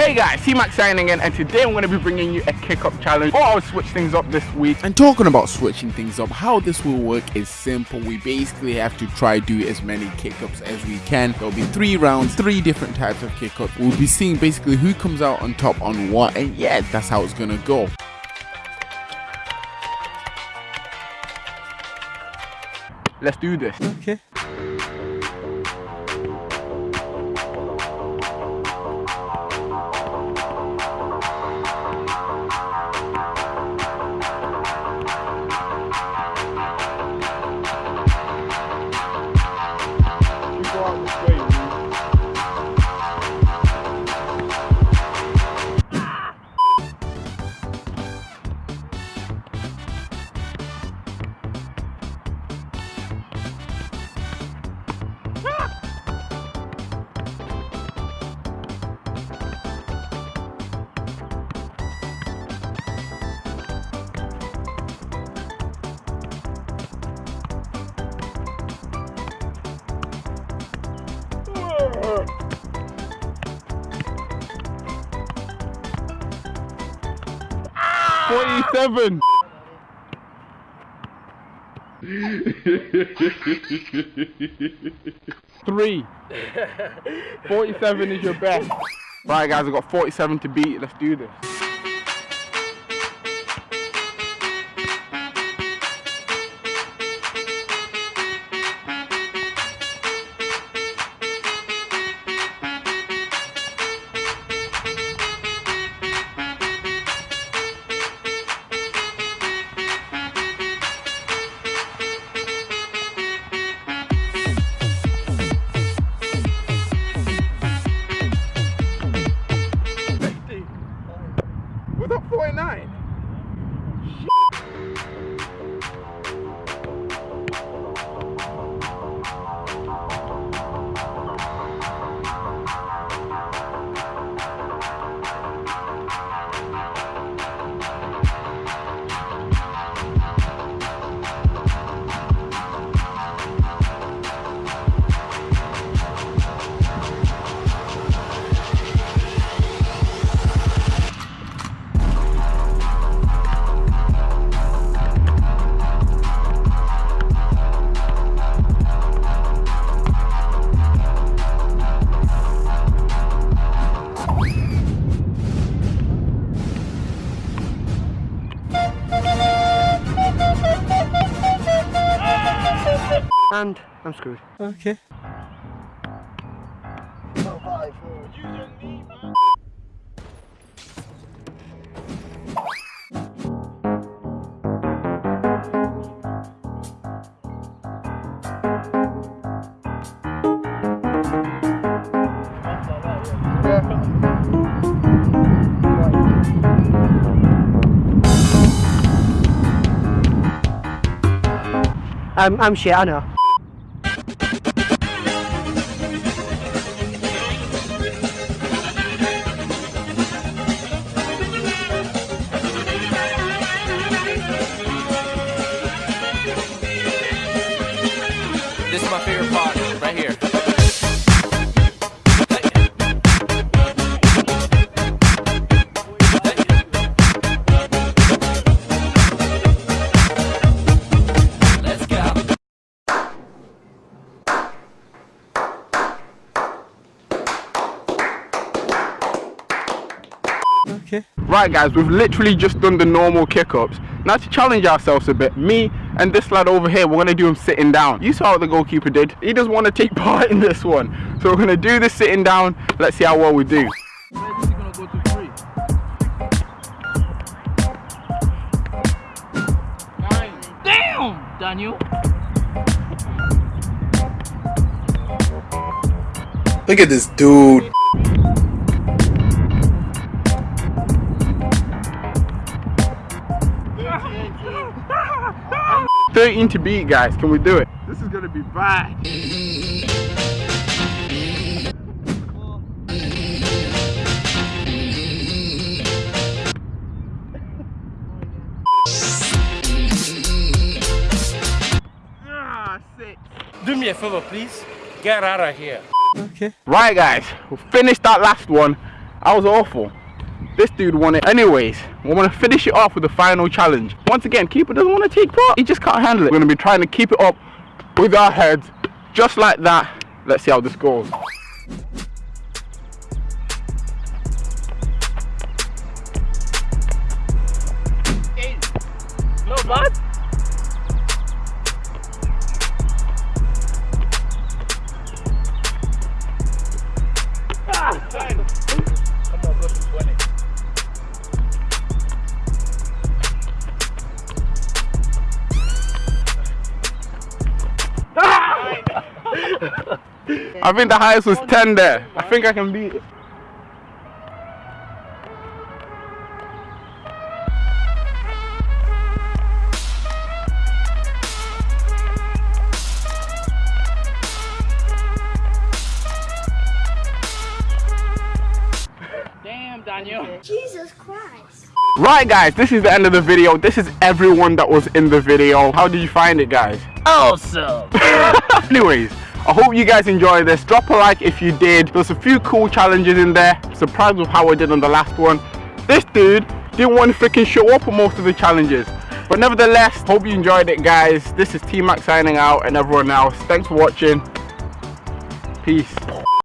Hey guys, C-Max signing in and today I'm going to be bringing you a kick-up challenge or I'll switch things up this week. And talking about switching things up, how this will work is simple. We basically have to try do as many kick-ups as we can. There'll be three rounds, three different types of kick-ups. We'll be seeing basically who comes out on top on what and yeah, that's how it's going to go. Let's do this. Okay. Forty-seven. Three. 47 is your best. Right guys, I've got 47 to beat. Let's do this. 49. And I'm screwed. Okay. I'm, I'm shit, I know. This is my favorite part, right here. Okay. Right guys, we've literally just done the normal kick-ups. Now to challenge ourselves a bit, me and this lad over here, we're gonna do him sitting down. You saw what the goalkeeper did. He doesn't want to take part in this one. So we're gonna do this sitting down. Let's see how well we do. Damn, Daniel. Look at this dude. Thirteen to beat, guys. Can we do it? This is gonna be bad. Ah. Do me a favor, please. Get out of here. Okay. Right guys, we finished that last one. I was awful. This dude won it. Anyways, we're gonna finish it off with the final challenge. Once again, keeper doesn't want to take part. He just can't handle it. We're gonna be trying to keep it up with our heads, just like that. Let's see how this goes. I think the highest was 10 there. I think I can beat it. Damn, Daniel. Jesus Christ. Right guys, this is the end of the video. This is everyone that was in the video. How did you find it guys? Awesome. Anyways, I hope you guys enjoyed this. Drop a like if you did. There's a few cool challenges in there. Surprised with how I did on the last one. This dude didn't want to freaking show up on most of the challenges. But nevertheless, hope you enjoyed it guys. This is T-Mac signing out and everyone else. Thanks for watching. Peace.